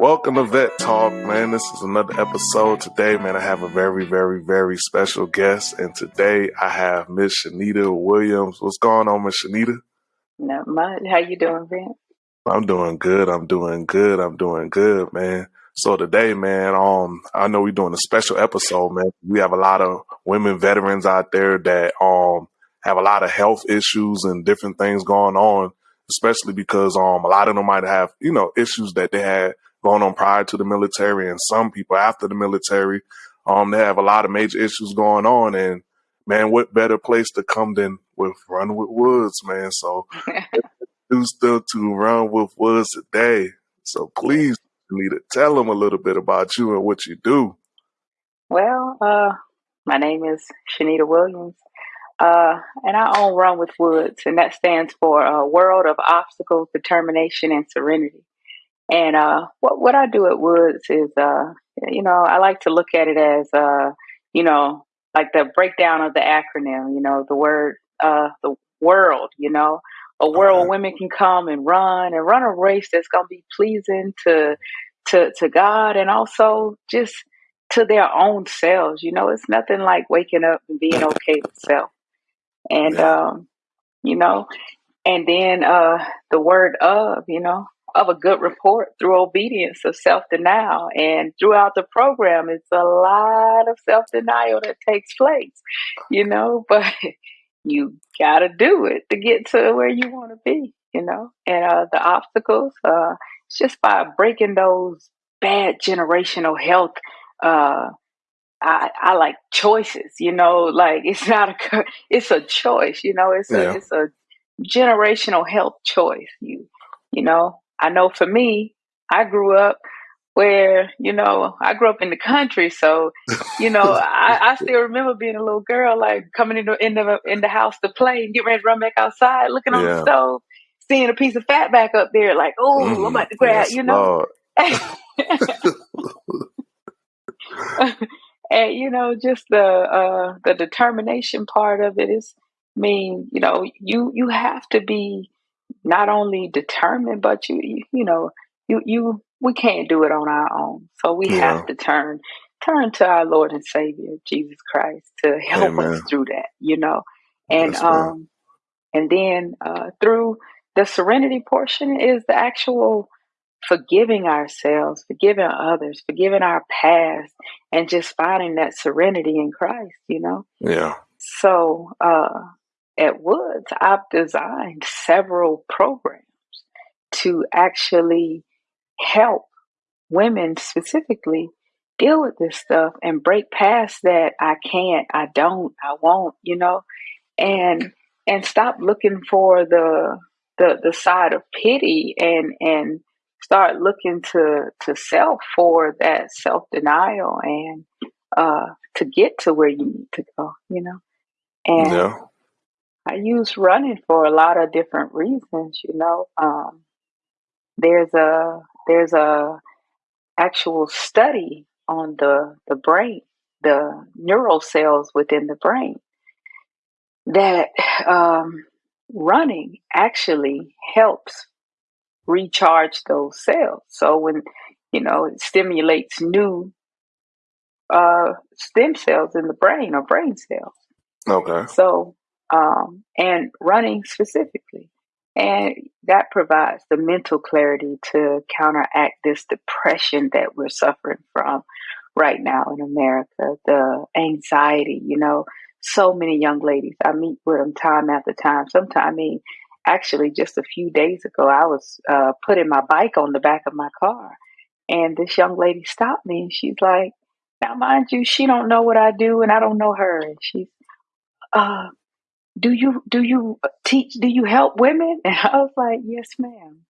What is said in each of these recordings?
Welcome to Vet Talk, man. This is another episode. Today, man, I have a very, very, very special guest. And today I have Miss Shanita Williams. What's going on, Miss Shanita? Not much. How you doing, Vince? I'm doing good. I'm doing good. I'm doing good, man. So today, man, um, I know we're doing a special episode, man. We have a lot of women veterans out there that um have a lot of health issues and different things going on, especially because um a lot of them might have, you know, issues that they had going on prior to the military and some people after the military. Um, they have a lot of major issues going on and man, what better place to come than with Run with Woods, man. So do still to run with Woods today. So please need to tell them a little bit about you and what you do. Well, uh, my name is Shanita Williams, uh, and I own Run with Woods, and that stands for a World of Obstacles, Determination, and Serenity. And uh, what what I do at Woods is, uh, you know, I like to look at it as, uh, you know, like the breakdown of the acronym. You know, the word, uh, the world. You know, a world where women can come and run and run a race that's going to be pleasing to to to God and also just to their own selves. You know, it's nothing like waking up and being okay with self. And Yeah. um, you know, and then uh the word of, you know, of a good report through obedience of self denial. And throughout the program it's a lot of self denial that takes place, you know, but you gotta do it to get to where you want to be, you know. And uh the obstacles, uh it's just by breaking those bad generational health uh I, I like choices, you know, like it's not a, it's a choice, you know, it's a, Yeah. it's a generational health choice. You, you know, I know for me, I grew up where, you know, I grew up in the country. So, you know, I, I still remember being a little girl, like coming in the, in the, in the house to play and get ready to run back outside, looking on the stove, seeing a piece of fat back up there, like, oh, I'm hmm about to grab, Yes, you know. And you know just the uh the determination part of it is I mean you know you you have to be not only determined but you you, you know you you we can't do it on our own so we Yeah. have to turn turn to our lord and savior jesus christ to help us Amen. through that you know and Yes, ma'am. um and then uh through the serenity portion is the actual forgiving ourselves, forgiving others, forgiving our past, and just finding that serenity in Christ, you know? Yeah. So uh, at Woods, I've designed several programs to actually help women specifically deal with this stuff and break past that I can't, I don't, I won't, you know, and and stop looking for the the the side of pity and and start looking to to self for that self denial and uh to get to where you need to go, you know. And Yeah. I use running for a lot of different reasons, you know. Um there's a there's a actual study on the the brain, the neural cells within the brain that um, running actually helps recharge those cells. So when you know it stimulates new uh, stem cells in the brain or brain cells. Okay. So um, and running specifically, and that provides the mental clarity to counteract this depression that we're suffering from right now in America. The anxiety, you know, so many young ladies I meet with them time after time. Sometimes, I mean, actually, just a few days ago, I was uh, putting my bike on the back of my car, and this young lady stopped me, and she's like, "Now, mind you, she don't know what I do, and I don't know her, and she's." Uh, do you do you teach do you help women? And i was like yes ma'am.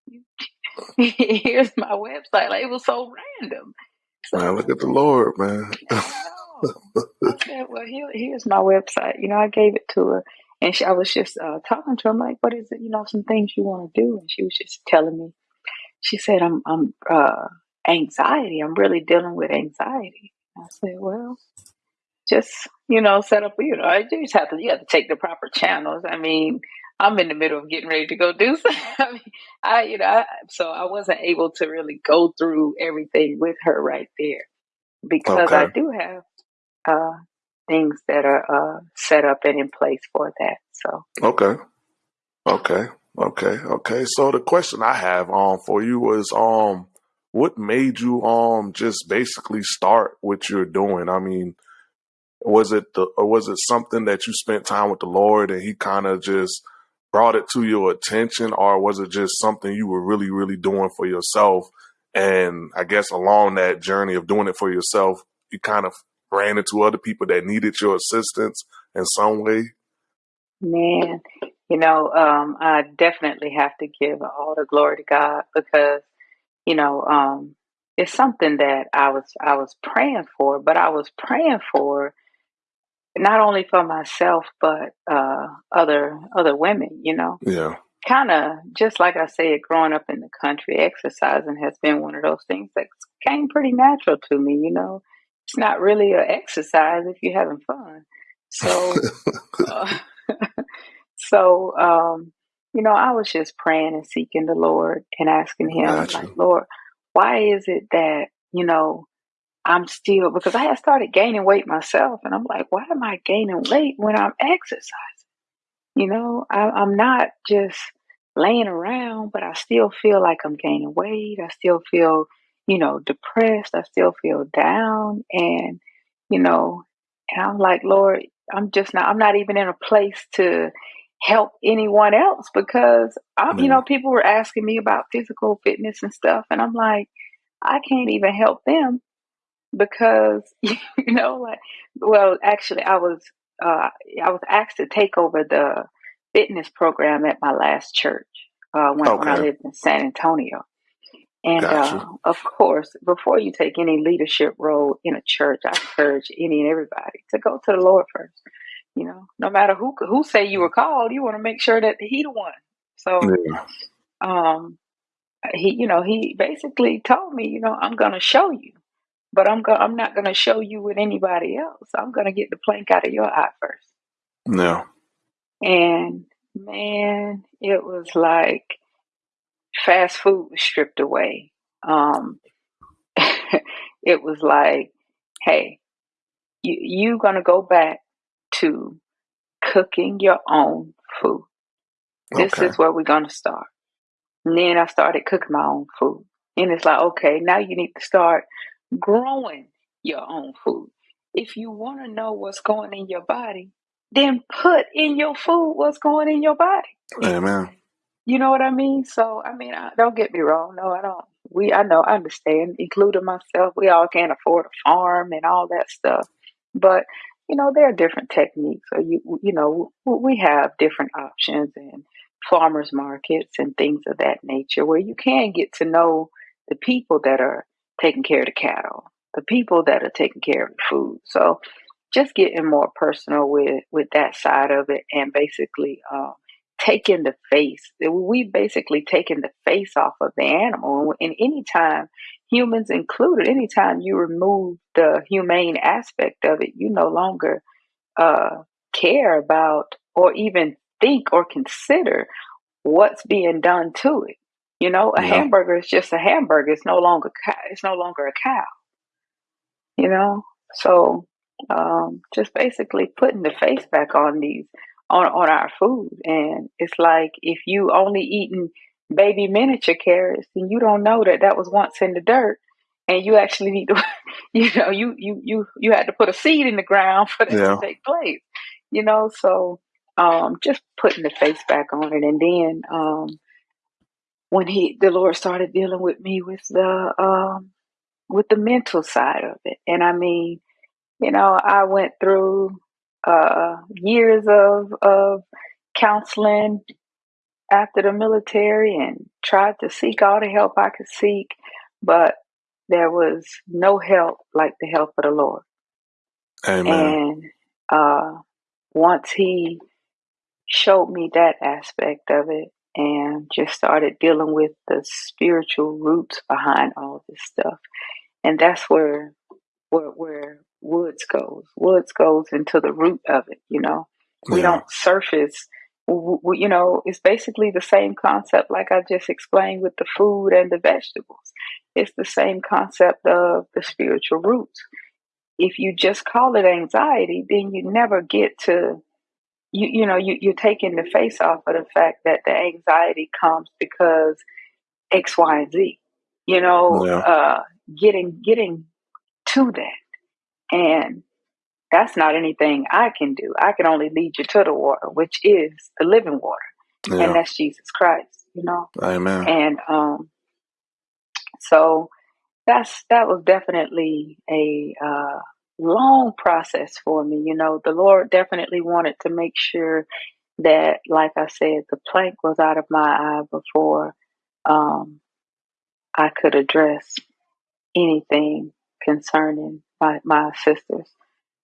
Here's my website. Like it was so random. Man, so look at the Lord, man. i know. I said well here, here's my website. You know i gave it to her and she, i was just uh, talking to her. I'm like what is it? You know some things you want to do? And she was just telling me. She said i'm i'm uh anxiety. I'm really dealing with anxiety. I said well just you know set up you know I just have to you have to take the proper channels i mean I'm in the middle of getting ready to go do something. I mean, I, you know, I, so I wasn't able to really go through everything with her right there because okay. I do have uh, things that are uh, set up and in place for that. So okay, okay, okay, okay. So the question I have um for you was um what made you um just basically start what you're doing? I mean, was it the or was it something that you spent time with the Lord and He kind of just brought it to your attention, or was it just something you were really, really doing for yourself? And I guess along that journey of doing it for yourself, you kind of ran into other people that needed your assistance in some way. Man, you know, um, I definitely have to give all the glory to God because, you know, um, it's something that I was I was praying for, but I was praying for not only for myself but uh, other other women. You know, yeah. Kind of just like I said, growing up in the country, exercising has been one of those things that came pretty natural to me. You know, it's not really an exercise if you're having fun. So, uh, so um, you know, I was just praying and seeking the Lord and asking Him, gotcha. like, Lord, why is it that you know I'm still because I had started gaining weight myself, and I'm like, why am I gaining weight when I'm exercising? You know, I, I'm not just laying around, but I still feel like I'm gaining weight. I still feel, you know, depressed. I still feel down, and you know, and I'm like, Lord, I'm just not. I'm not even in a place to help anyone else because I'm, you know, people were asking me about physical fitness and stuff, and I'm like, I can't even help them because you know like well actually i was uh, i was asked to take over the fitness program at my last church uh, when, when i lived in san antonio. And gotcha. uh, of course before you take any leadership role in a church i encourage any and everybody to go to the lord first you know? No matter who who say you were called you want to make sure that he the one. So yeah. um he you know he basically told me you know i'm going to show you but I'm go- I'm not going to show you with anybody else. I'm going to get the plank out of your eye first. No. And man, it was like fast food was stripped away. Um, it was like, hey, you you gonna go back to cooking your own food. This okay. is where we're gonna start. And then I started cooking my own food. And it's like, okay, now you need to start growing your own food. If you want to know what's going in your body, then put in your food what's going in your body. Amen. You know what I mean? So, I mean, I, don't get me wrong. No, I don't. We, I know, I understand, including myself. We all can't afford a farm and all that stuff. But, you know, there are different techniques. Or you, you know, we have different options and farmers markets and things of that nature where you can get to know the people that are taking care of the cattle, the people that are taking care of the food. So just getting more personal with with that side of it and basically uh, taking the face. We've basically taking the face off of the animal. And anytime humans included, anytime you remove the humane aspect of it, you no longer uh, care about or even think or consider what's being done to it. You know, a yeah. hamburger is just a hamburger. It's no longer it's no longer a cow. You know, so um, just basically putting the face back on these on on our food, and it's like if you only eating baby miniature carrots, then you don't know that that was once in the dirt, and you actually need to, you know, you you you you had to put a seed in the ground for that yeah. to take place. You know, so um, just putting the face back on it, and then um, when he the Lord started dealing with me with the um with the mental side of it. And I mean, you know, I went through uh years of of counseling after the military and tried to seek all the help I could seek, but there was no help like the help of the Lord. Amen. And uh once he showed me that aspect of it, and just started dealing with the spiritual roots behind all this stuff. And that's where where, where Woods goes. Woods goes into the root of it, you know. We don't surface you know, it's basically the same concept like I just explained with the food and the vegetables. It's the same concept of the spiritual roots. If you just call it anxiety, then you never get to you you know you you're taking the face off of the fact that the anxiety comes because X, Y, and Z. You know, yeah. uh, getting getting to that, and that's not anything I can do. I can only lead you to the water, which is the living water, yeah. and that's Jesus Christ. You know, Amen. And um, so that's that was definitely a uh, long process for me. You know, the Lord definitely wanted to make sure that, like I said, the plank was out of my eye before um, I could address anything concerning my, my sisters.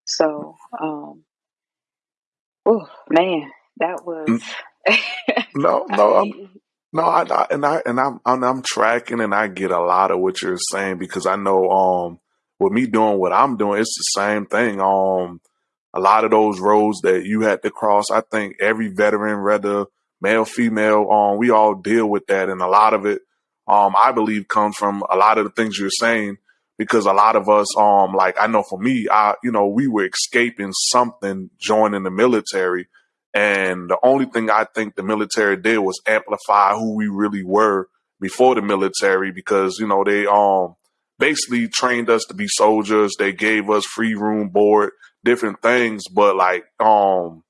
So, um, oh man, that was. no, no, I'm, no, I, I, and I and I'm, I'm I'm tracking, and I get a lot of what you're saying because I know, um, with me doing what I'm doing, it's the same thing. Um, a lot of those roads that you had to cross, I think every veteran, whether male, female, um, we all deal with that, and a lot of it, um, I believe, comes from a lot of the things you're saying because a lot of us, um, like I know for me, I, you know, we were escaping something, joining the military, and the only thing I think the military did was amplify who we really were before the military because you know they um basically trained us to be soldiers. They gave us free room, board, different things. But like, um,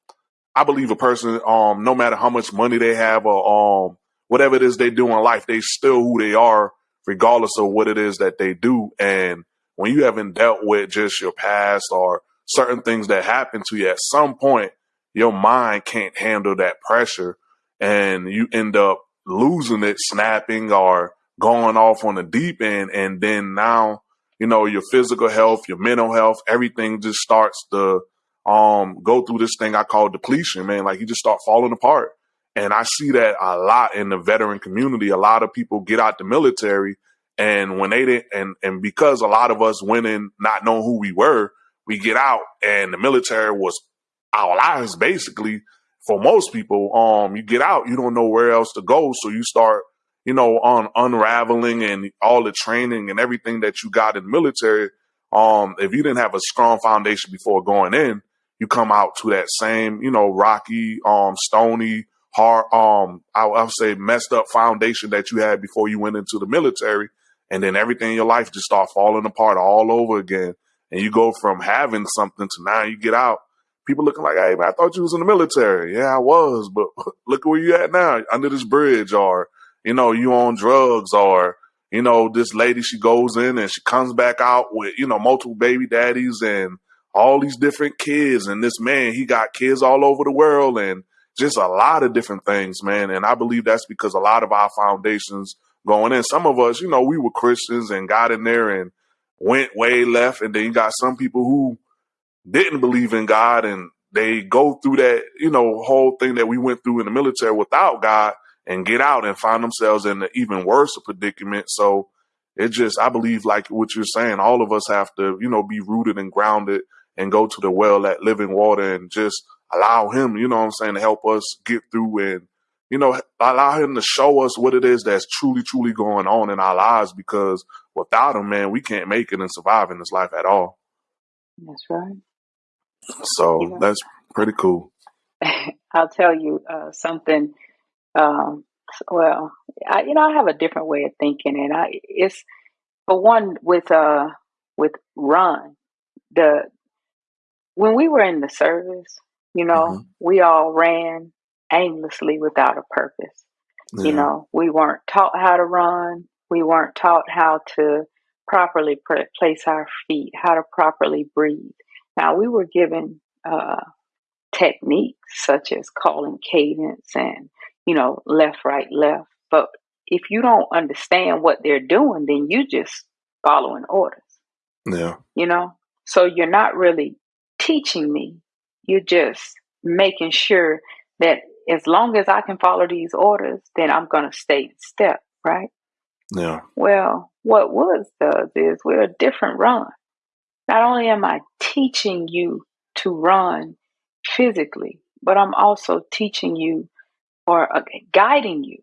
I believe a person, um, no matter how much money they have or um, whatever it is they do in life, they still who they are, regardless of what it is that they do. And when you haven't dealt with just your past or certain things that happen to you, at some point, your mind can't handle that pressure, and you end up losing it, snapping or going off on the deep end. And then now, you know, your physical health, your mental health, everything just starts to um go through this thing I call depletion, man. Like you just start falling apart. And I see that a lot in the veteran community. A lot of people get out the military and when they didn't and and because a lot of us went in not knowing who we were, we get out and the military was our lives basically for most people. Um you get out, you don't know where else to go. So you start you know, on unraveling and all the training and everything that you got in military, um, if you didn't have a strong foundation before going in, you come out to that same, you know, rocky, um, stony, hard, um, I, I would say messed up foundation that you had before you went into the military. And then everything in your life just start falling apart all over again. And you go from having something to now you get out. People looking like, hey, man, I thought you was in the military. Yeah, I was, but look where you at now, under this bridge, or you know, you on drugs or, you know, this lady, she goes in and she comes back out with, you know, multiple baby daddies and all these different kids. And this man, he got kids all over the world and just a lot of different things, man. And I believe that's because a lot of our foundations going in, some of us, you know, we were Christians and got in there and went way left. And then you got some people who didn't believe in God and they go through that, you know, whole thing that we went through in the military without God and get out and find themselves in an even worse predicament. So it just, I believe, like what you're saying, all of us have to, you know, be rooted and grounded and go to the well, at living water, and just allow Him, you know what I'm saying, to help us get through and, you know, allow Him to show us what it is that's truly, truly going on in our lives because without Him, man, we can't make it and survive in this life at all. That's right. So yeah. that's pretty cool. I'll tell you uh, something um, well, I, you know, I have a different way of thinking, and I it's for one with uh with run the when we were in the service, you know, mm-hmm. we all ran aimlessly without a purpose. Yeah. You know, we weren't taught how to run. We weren't taught how to properly pr- place our feet, how to properly breathe. Now we were given uh, techniques such as calling cadence and you know, left, right, left. But if you don't understand what they're doing, then you just following orders. Yeah. You know? So you're not really teaching me. You're just making sure that as long as I can follow these orders, then I'm going to stay in step, right? Yeah. Well, what Woods does is we're a different run. Not only am I teaching you to run physically, but I'm also teaching you or uh, guiding you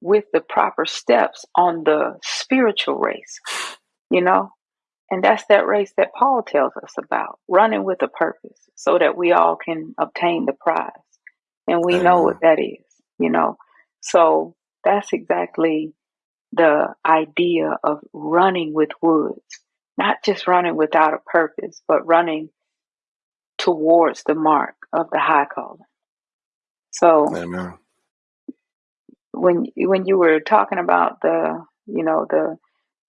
with the proper steps on the spiritual race, you know? And that's that race that Paul tells us about, running with a purpose so that we all can obtain the prize. And we know what that is, you know? So that's exactly the idea of running with woods, not just running without a purpose, but running towards the mark of the high calling. So Amen. when when you were talking about the you know the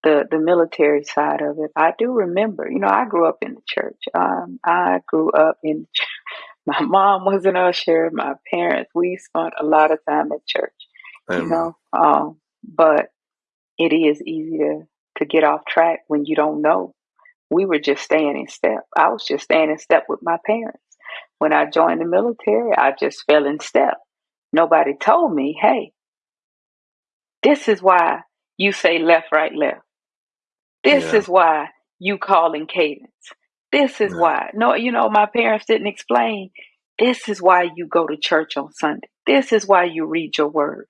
the the military side of it, I do remember. You know, I grew up in the church. Um, I grew up in. My mom was an usher. My parents, we spent a lot of time at church. Amen. You know, um, but it is easy to to get off track when you don't know. We were just staying in step. I was just staying in step with my parents. When I joined the military, I just fell in step. Nobody told me, hey, this is why you say left, right, left. This Yeah. is why you call in cadence. This is Yeah. why. No, you know, my parents didn't explain. This is why you go to church on Sunday. This is why you read your word.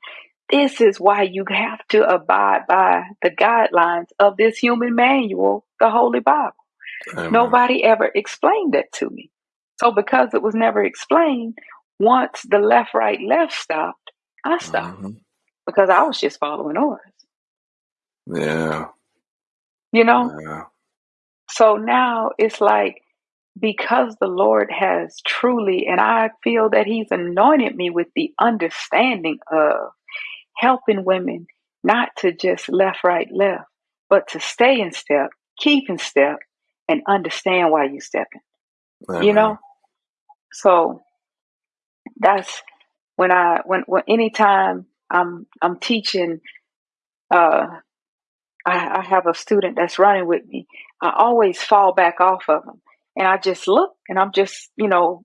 This is why you have to abide by the guidelines of this human manual, the Holy Bible. Amen. Nobody ever explained that to me. So, because it was never explained, once the left, right, left stopped, I stopped hmm because I was just following orders, Yeah. you know? Yeah. So now it's like, because the Lord has truly, and I feel that He's anointed me with the understanding of helping women not to just left, right, left, but to stay in step, keep in step, and understand why you're stepping, you know? So that's when I, when, when anytime I'm, I'm teaching, uh, I, I have a student that's running with me. I always fall back off of them. And I just look and I'm just, you know,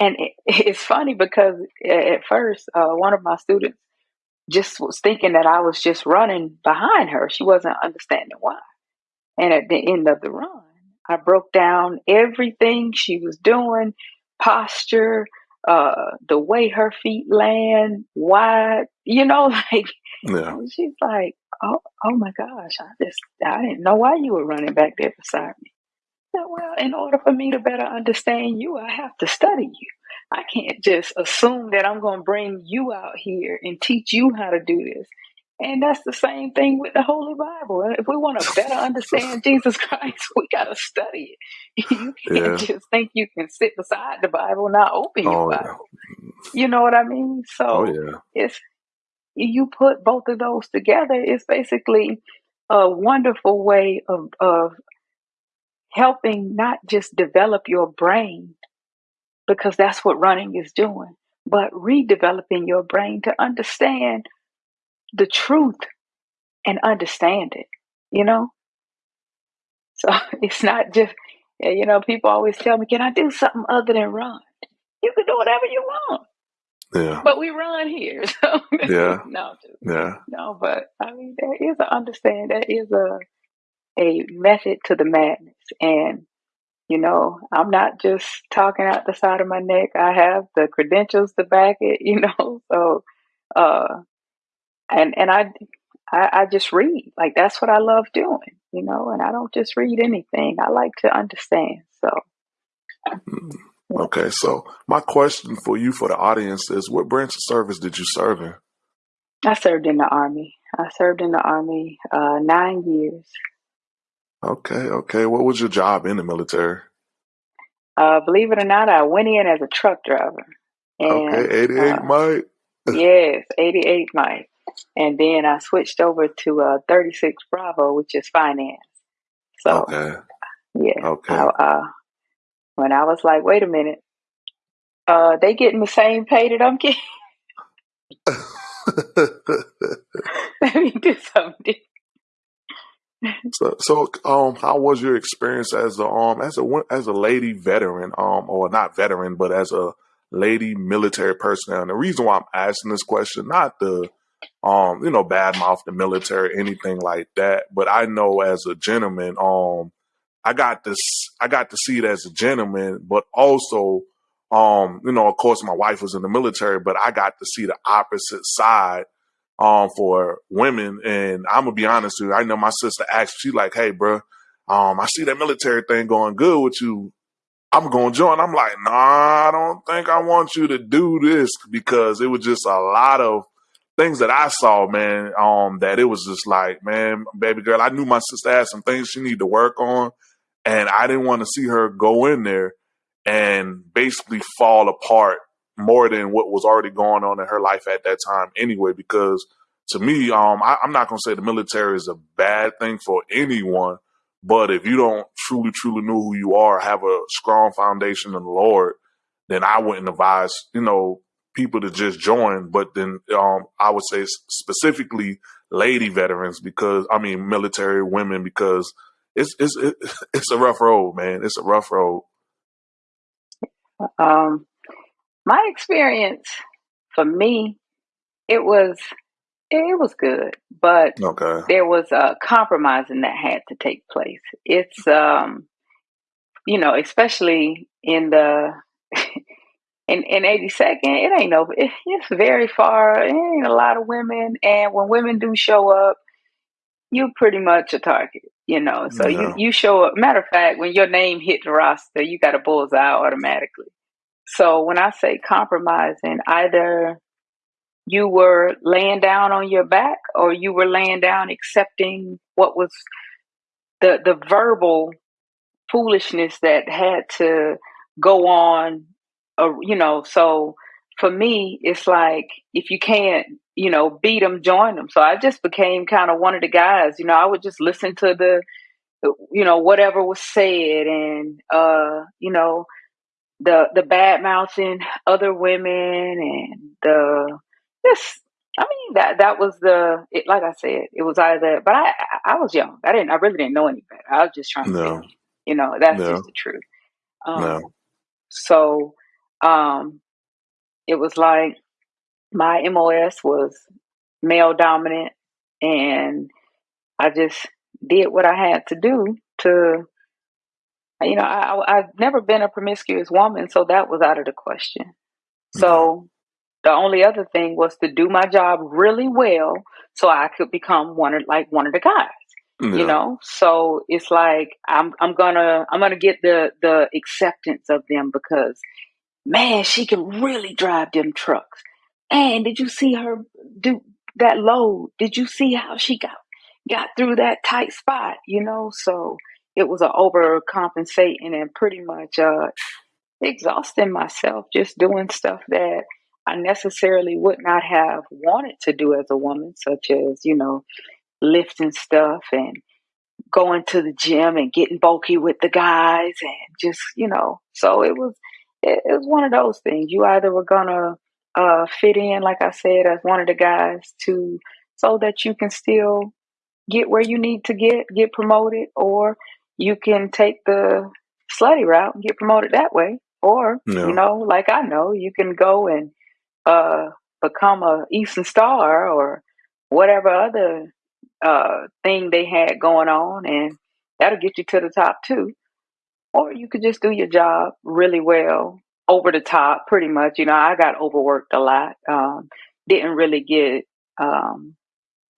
and it, it's funny because at first, uh, one of my students just was thinking that I was just running behind her. She wasn't understanding why. And at the end of the run, I broke down everything she was doing, posture, uh, the way her feet land, wide, you know, like Yeah. she's like, "Oh, oh my gosh! I just, I didn't know why you were running back there beside me." I said, well, in order for me to better understand you, I have to study you. I can't just assume that I'm going to bring you out here and teach you how to do this. And that's the same thing with the Holy Bible. If we want to better understand Jesus Christ, we got to study it. You can't Yeah. just think you can sit beside the Bible, not open your Oh yeah. Bible. You know what I mean? Oh So yeah. it's you put both of those together, it's basically a wonderful way of, of helping not just develop your brain, because that's what running is doing, but redeveloping your brain to understand the truth and understand it, you know? So it's not just, you know, people always tell me, can I do something other than run? You can do whatever you want, Yeah. but we run here. So, Yeah. no, just, Yeah. no, but I mean, there is a understand, there is a, a method to the madness. And, you know, I'm not just talking out the side of my neck. I have the credentials to back it, you know, so, uh, and, and I, I, I just read. Like that's what I love doing, you know. And I don't just read anything. I like to understand. So Mm. yeah. Okay. So my question for you, for the audience, is: What branch of service did you serve in? I served in the army. I served in the army uh, nine years. Okay. Okay. What was your job in the military? Uh, believe it or not, I went in as a truck driver, Okay. Eighty-eight, uh, Mike. yes, 88 Mike. And then I switched over to uh, 36 Bravo, which is finance. So Okay. yeah, I, Okay. uh, when I was like, wait a minute, uh, they getting the same pay that I'm getting. Let me do something. so, so, um, how was your experience as a um as a wo- as a lady veteran, um, or not veteran, but as a lady military personnel? And the reason why I'm asking this question, not the um, you know, badmouth the military, anything like that, but I know as a gentleman, um, I got this, I got to see it as a gentleman, but also Um, you know, of course, my wife was in the military, but I got to see the opposite side um, for women. And I'm gonna be honest with you. I know my sister asked, she like, "Hey, bro, um, I see that military thing going good with you. I'm going to join." I'm like, "Nah, I don't think I want you to do this because it was just a lot of things that I saw, man. Um, that it was just like, man, baby girl, I knew my sister had some things she needed to work on, and I didn't want to see her go in there and basically fall apart more than what was already going on in her life at that time anyway. Because to me, um, I, I'm not gonna say the military is a bad thing for anyone, but if you don't truly, truly know who you are, have a strong foundation in the Lord, then I wouldn't advise, you know, people to just join. But then um, I would say specifically lady veterans because I mean military women because it's it's it's a rough road, man. It's a rough road. Um, my experience for me, it was it was good, but okay. there was a compromising that had to take place. It's um, you know, especially in the in in 82nd, it ain't no, it, it's very far. It ain't a lot of women, and when women do show up, you're pretty much a target. You know, so you you show up. Matter of fact, when your name hit the roster, you got a bullseye automatically. So when I say compromising, either you were laying down on your back or you were laying down accepting what was the the verbal foolishness that had to go on uh, you know so for me it's like if you can't you know beat them join them so i just became kind of one of the guys you know i would just listen to the you know whatever was said and uh you know the the bad mouthing other women and the just I mean that that was the it, like I said it was either but I I was young I didn't I really didn't know any better I was just trying no. to you know that's no. just the truth um, no. so um it was like my MOS was male dominant and I just did what I had to do to you know, I, I've never been a promiscuous woman, so that was out of the question. So the only other thing was to do my job really well, so I could become one of like one of the guys. Yeah. You know, so it's like I'm I'm gonna I'm gonna get the the acceptance of them because man, she can really drive them trucks. And did you see her do that load? Did you see how she got got through that tight spot? You know, so it was an overcompensating and pretty much uh, exhausting myself just doing stuff that I necessarily would not have wanted to do as a woman, such as, you know, lifting stuff and going to the gym and getting bulky with the guys and just, you know, so it was it, it was one of those things. You either were gonna uh, fit in, like I said, as one of the guys to so that you can still get where you need to get, get promoted, or you can take the slutty route and get promoted that way. Or, you know, like I know, you can go and uh, become a Eastern Star or whatever other uh, thing they had going on, and that'll get you to the top too. Or you could just do your job really well, over the top, pretty much. You know, I got overworked a lot. Um, didn't really get um,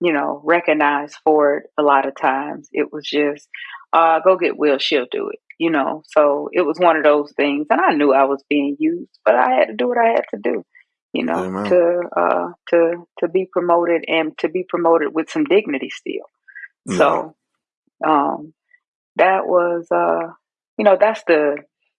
you know, recognized for it a lot of times. It was just, uh, go get Will, she'll do it, you know. So it was one of those things. And I knew I was being used, but I had to do what I had to do, you know, Amen. to uh to to be promoted and to be promoted with some dignity still. Yeah. So um that was uh you know, that's the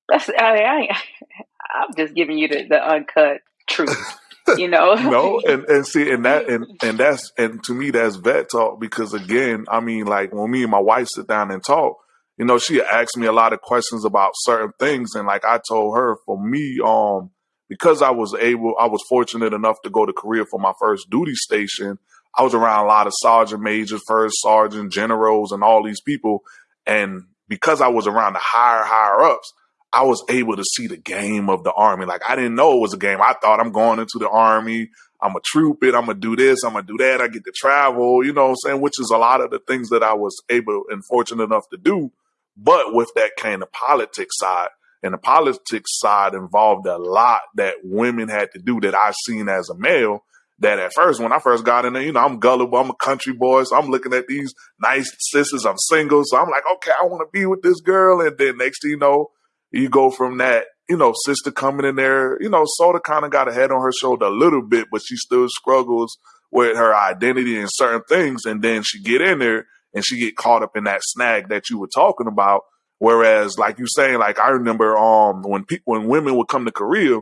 that's I, mean, I I'm just giving you the, the uncut truth. you know. no, and and see, and that and and that's and to me that's vet talk because again, I mean, like when me and my wife sit down and talk, you know, she asked me a lot of questions about certain things, and like I told her, for me, um, because I was able, I was fortunate enough to go to Korea for my first duty station. I was around a lot of sergeant majors, first sergeant, generals, and all these people, and because I was around the higher higher ups, I was able to see the game of the army. Like I didn't know it was a game. I thought I'm going into the army. I'm a troop it. I'm gonna do this. I'm gonna do that. I get to travel. You know what I'm saying? Which is a lot of the things that I was able and fortunate enough to do. But with that kind of politics side, and the politics side involved a lot that women had to do that I seen as a male. That at first, when I first got in there, you know, I'm gullible, I'm a country boy, so I'm looking at these nice sisters, I'm single, so I'm like, okay, I want to be with this girl, and then next thing you know, you go from that, you know, sister coming in there, you know, of kind of got a head on her shoulder a little bit, but she still struggles with her identity and certain things, and then she get in there and she get caught up in that snag that you were talking about. Whereas, like you saying, like I remember, um, when people, when women would come to Korea,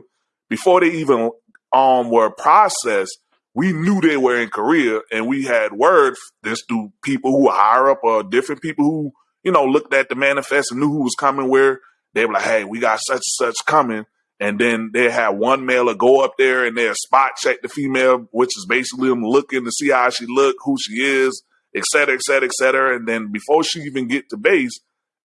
before they even um were processed, we knew they were in Korea, and we had word this through people who were higher up or different people who you know looked at the manifest and knew who was coming. Where they were like, "Hey, we got such and such coming," and then they had one male go up there and they spot check the female, which is basically them looking to see how she look, who she is, et cetera, et cetera, et cetera. And then before she even get to base,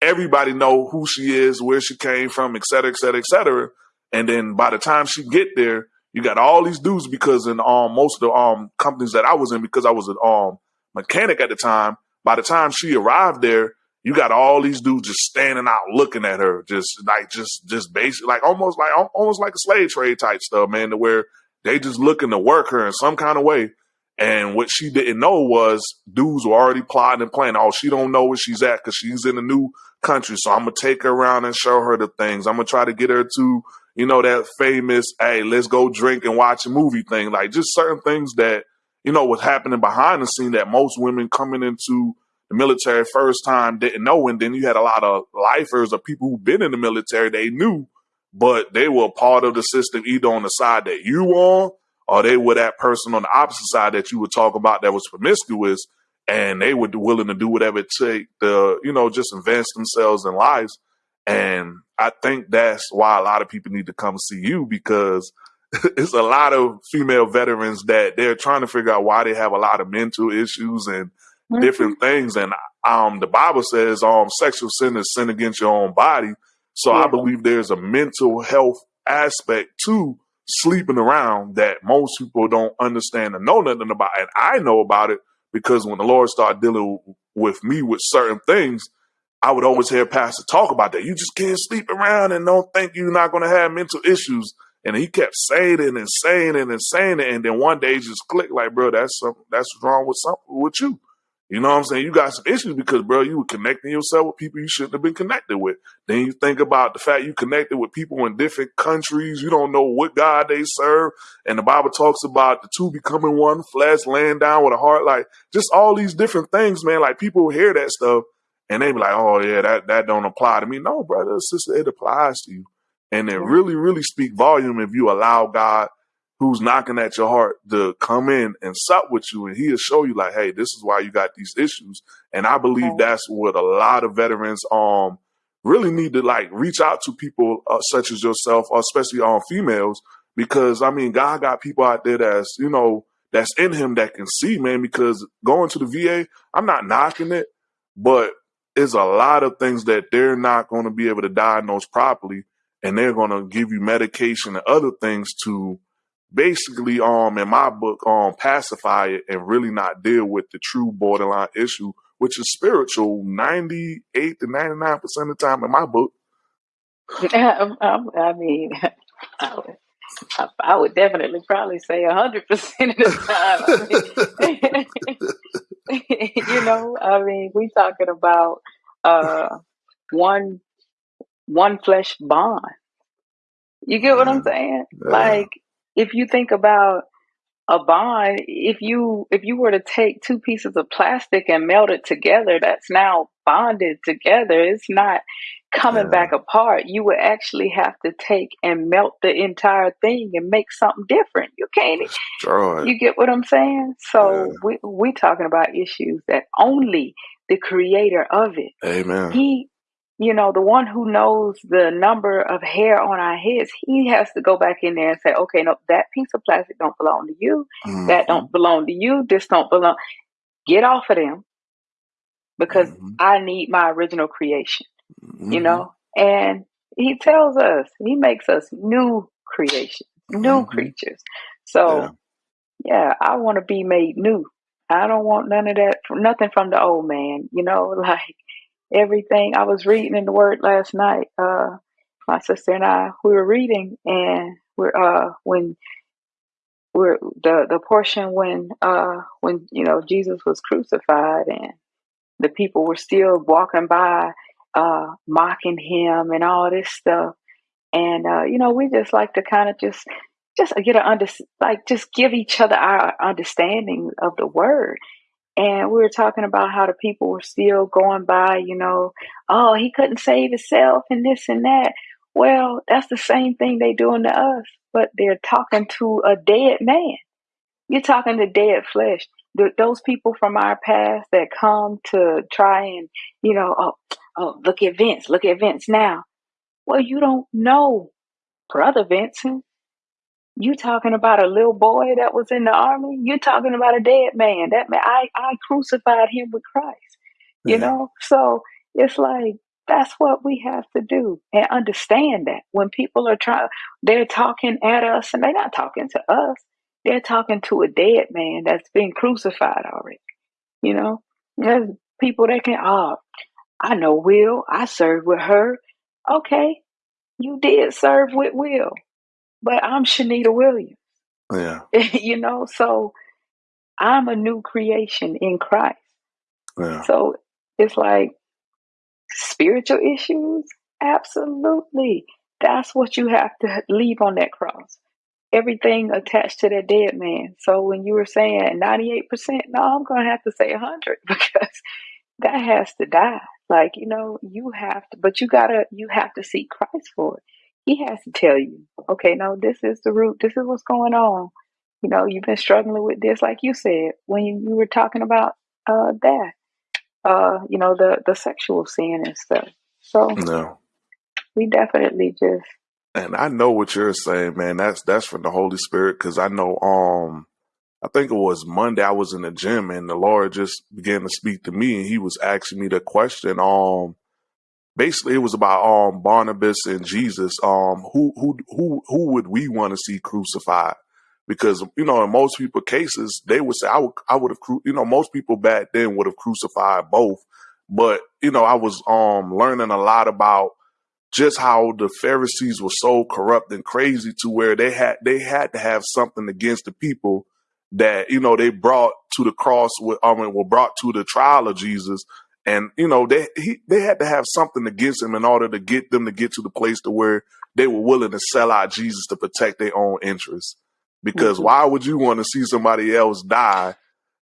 everybody know who she is, where she came from, et cetera, et cetera, et cetera. And then by the time she get there, you got all these dudes because in um most of the um companies that I was in, because I was an um mechanic at the time, by the time she arrived there, you got all these dudes just standing out looking at her, just like just just basically like almost like almost like a slave trade type stuff, man, to where they just looking to work her in some kind of way. And what she didn't know was dudes were already plotting and planning. Oh, she don't know where she's at because she's in a new country. So I'm gonna take her around and show her the things. I'm gonna try to get her to, you know, that famous, hey, let's go drink and watch a movie thing. Like just certain things that, you know, was happening behind the scene that most women coming into the military first time didn't know. And then you had a lot of lifers or people who've been in the military, they knew, but they were part of the system either on the side that you on or they were that person on the opposite side that you would talk about that was promiscuous and they were willing to do whatever it take to, you know, just advance themselves in lives. And I think that's why a lot of people need to come see you because it's a lot of female veterans that they're trying to figure out why they have a lot of mental issues and mm-hmm. different things. And um, the Bible says um, sexual sin is sin against your own body. So yeah. I believe there's a mental health aspect to sleeping around that most people don't understand and know nothing about. And I know about it because when the Lord started dealing with me with certain things, I would always hear Pastor talk about that. You just can't sleep around and don't think you're not going to have mental issues. And he kept saying it and saying it and saying it. And then one day just clicked like, bro, that's something that's wrong with something with you. You know what I'm saying? You got some issues because, bro, you were connecting yourself with people you shouldn't have been connected with. Then you think about the fact you connected with people in different countries. You don't know what God they serve. And the Bible talks about the two becoming one flesh, laying down with a heart. Like just all these different things, man. Like people hear that stuff and they be like, oh, yeah, that, that don't apply to me. No, brother, sister, it applies to you. And it really, really speak volume if you allow God who's knocking at your heart to come in and sup with you and he'll show you like hey this is why you got these issues and i believe that's what a lot of veterans um really need to like reach out to people uh, such as yourself especially on um, females because i mean god got people out there that's you know that's in him that can see man because going to the va i'm not knocking it but there's a lot of things that they're not going to be able to diagnose properly and they're going to give you medication and other things to basically um in my book um pacify it and really not deal with the true borderline issue which is spiritual 98 to 99 percent of the time in my book. I mean I would, I would definitely probably say 100 percent of the time you know i mean we talking about uh one one flesh bond you get what i'm saying yeah. like if you think about a bond, if you if you were to take two pieces of plastic and melt it together, that's now bonded together. It's not coming yeah. back apart. You would actually have to take and melt the entire thing and make something different. You can't. Destroy. You get what I'm saying? So yeah. we we talking about issues that only the creator of it. Amen. He you know, the one who knows the number of hair on our heads, he has to go back in there and say, okay, no, that piece of plastic don't belong to you. Mm-hmm. That don't belong to you. This don't belong. Get off of them because mm-hmm. I need my original creation, mm-hmm. you know? And he tells us, he makes us new creations, new mm-hmm. creatures. So, yeah, yeah I want to be made new. I don't want none of that, nothing from the old man, you know, like everything. I was reading in the Word last night. Uh, my sister and I, we were reading, and we're uh when we're the the portion when uh when you know Jesus was crucified and the people were still walking by uh mocking him and all this stuff. And uh you know we just like to kind of just just get a under like just give each other our understanding of the word. And we were talking about how the people were still going by you know oh he couldn't save himself and this and that. Well that's the same thing they doing to us but they're talking to a dead man. You're talking to dead flesh. Th- those people from our past that come to try and, you know, oh, oh, look at Vince, look at Vince now. Well, you don't know brother Vincent. You talking about a little boy that was in the army? You're talking about a dead man. That man, I, I crucified him with Christ. You Yeah. know, so it's like that's what we have to do and understand that when people are trying, they're talking at us and they're not talking to us. They're talking to a dead man that's been crucified already. You know, there's people that can, oh, I know Will. I served with her. Okay, you did serve with Will, but I'm Shanita Williams. Yeah. you know, so I'm a new creation in Christ. Yeah. So it's like spiritual issues. Absolutely. That's what you have to leave on that cross. Everything attached to that dead man. So when you were saying 98%, no, I'm going to have to say 100 because that has to die. Like, you know, you have to, but you gotta, you have to seek Christ for it. He has to tell you, okay, no, this is the root. This is what's going on. You know, you've been struggling with this, like you said, when you, you were talking about uh, that, uh, you know, the, the sexual sin and stuff. So No. we definitely just, And I know what you're saying, man. That's that's from the Holy Spirit because I know um I think it was Monday I was in the gym and the Lord just began to speak to me and he was asking me the question um basically it was about um Barnabas and Jesus um who who who who would we want to see crucified because you know in most people cases they would say I would I would have cru- you know most people back then would have crucified both but you know I was um learning a lot about just how the Pharisees were so corrupt and crazy to where they had they had to have something against the people that you know they brought to the cross with I mean were brought to the trial of Jesus and you know they he, they had to have something against him in order to get them to get to the place to where they were willing to sell out Jesus to protect their own interests because Mhm. why would you want to see somebody else die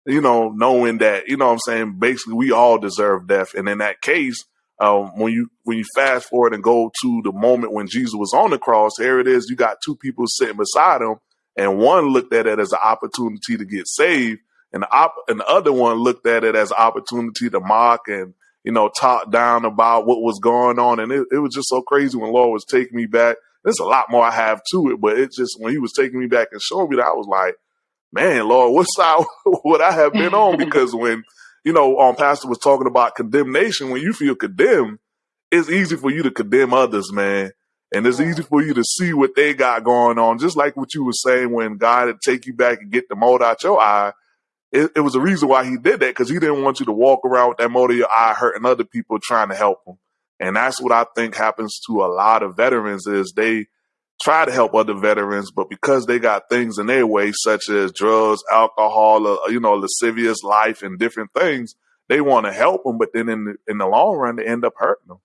you know, knowing that, you know what I'm saying, basically we all deserve death. And in that case, um, when you when you fast forward and go to the moment when Jesus was on the cross, here it is, you got two people sitting beside him, and one looked at it as an opportunity to get saved, and the op- and the other one looked at it as an opportunity to mock and you know talk down about what was going on. And it, it was just so crazy when Lord was taking me back. There's a lot more I have to it, but it just when he was taking me back and showing me that, I was like, man, Lord, what side would I have been on? Because when, you know, um, Pastor was talking about condemnation, when you feel condemned, it's easy for you to condemn others, man. And it's easy for you to see what they got going on. Just like what you were saying when God would take you back and get the mold out your eye. It, it was a reason why he did that because he didn't want you to walk around with that mold in your eye hurting other people trying to help them. And that's what I think happens to a lot of veterans is they try to help other veterans, but because they got things in their way, such as drugs, alcohol, uh, you know, lascivious life and different things, they want to help them, but then in the, in the long run, they end up hurting them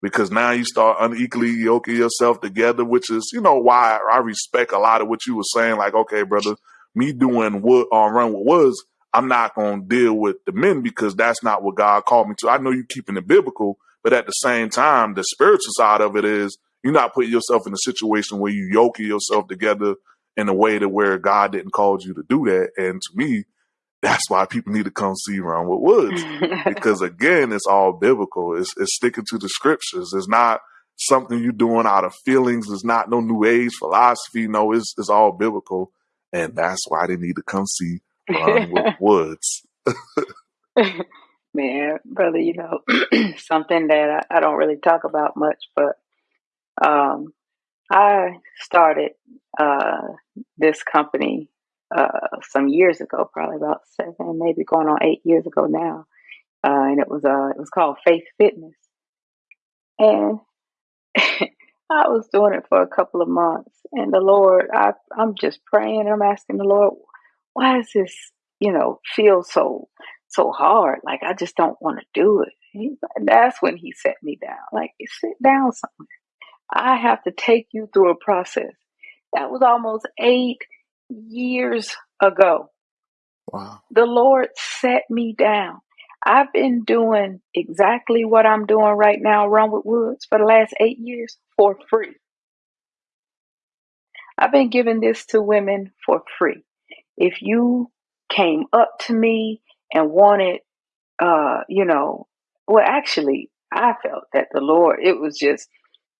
because now you start unequally yoking yourself together, which is, you know, why I respect a lot of what you were saying. Like, okay, brother, me doing what on run with was, I'm not going to deal with the men because that's not what God called me to. I know you keeping it biblical, but at the same time, the spiritual side of it is you're not putting yourself in a situation where you yoking yourself together in a way to where God didn't call you to do that. And to me, that's why people need to come see Run with Woods because again, it's all biblical. It's, it's sticking to the scriptures. It's not something you're doing out of feelings. It's not no new age philosophy. No, it's it's all biblical, and that's why they need to come see Run with Woods. Man, brother, you know, something that I, I don't really talk about much, but um, I started uh, this company uh, some years ago, probably about seven, maybe going on eight years ago now, uh, and it was uh, it was called Faith Fitness, and I was doing it for a couple of months, and the Lord, I, I'm just praying. I'm asking the Lord, why does this, you know, feel so so hard? Like I just don't want to do it. That's when He set me down. Like sit down somewhere. I have to take you through a process. That was almost eight years ago. Wow. The Lord set me down. I've been doing exactly what I'm doing right now, Run with Woods, for the last eight years for free. I've been giving this to women for free. If you came up to me and wanted, uh, you know, well, actually, I felt that the Lord, it was just,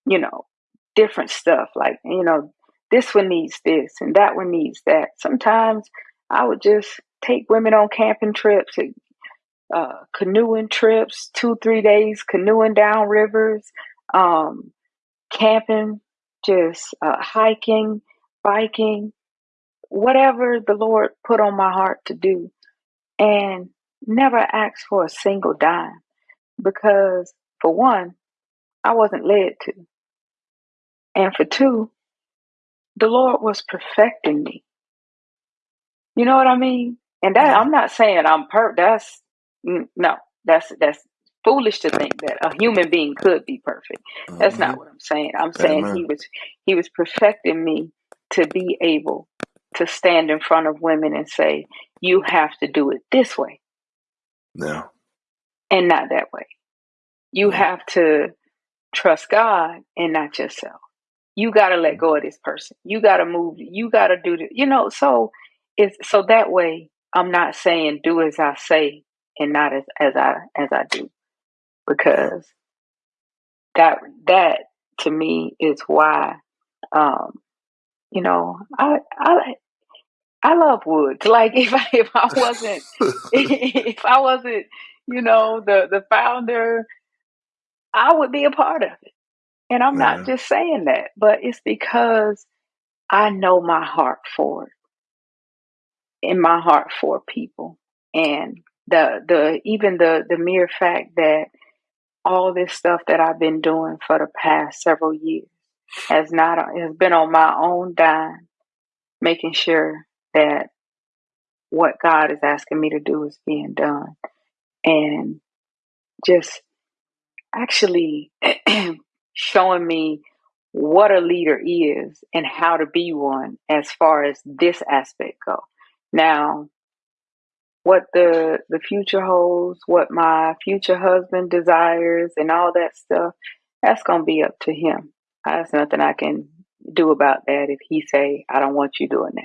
you know, different stuff. Like, you know, this one needs this and that one needs that. Sometimes I would just take women on camping trips, uh, canoeing trips, two, three days canoeing down rivers, um, camping, just uh, hiking, biking, whatever the Lord put on my heart to do. And never asked for a single dime because, for one, I wasn't led to. And for two, the Lord was perfecting me. You know what I mean? And that I'm not saying I'm per that's no, that's that's foolish to think that a human being could be perfect. That's not Mhm. what I'm saying. I'm saying he Amen. was he was perfecting me to be able to stand in front of women and say, you have to do it this way Yeah. and not that way. You Yeah. have to trust God and not yourself. You got to let go of this person. You got to move. You got to do the, you know, so it's so that way I'm not saying do as I say and not as, as I as I do because that that to me is why um you know I I I love woods. Like if I if I wasn't if I wasn't you know the the founder, I would be a part of it. And I'm not just saying that, but it's because I know my heart for it, in my heart for people, and the the even the the mere fact that all this stuff that I've been doing for the past several years has not has been on my own dime, making sure that what God is asking me to do is being done, and just actually showing me what a leader is and how to be one as far as this aspect go. Now, what the the future holds, what my future husband desires and all that stuff, that's going to be up to him. There's nothing I can do about that if he say I don't want you doing that.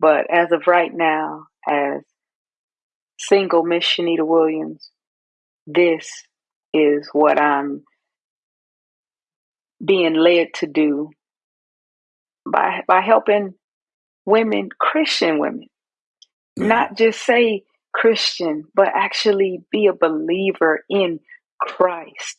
But as of right now, as single Miss Shanita Williams, this is what I'm being led to do by by helping women, Christian women, Yeah. not just say Christian, but actually be a believer in Christ.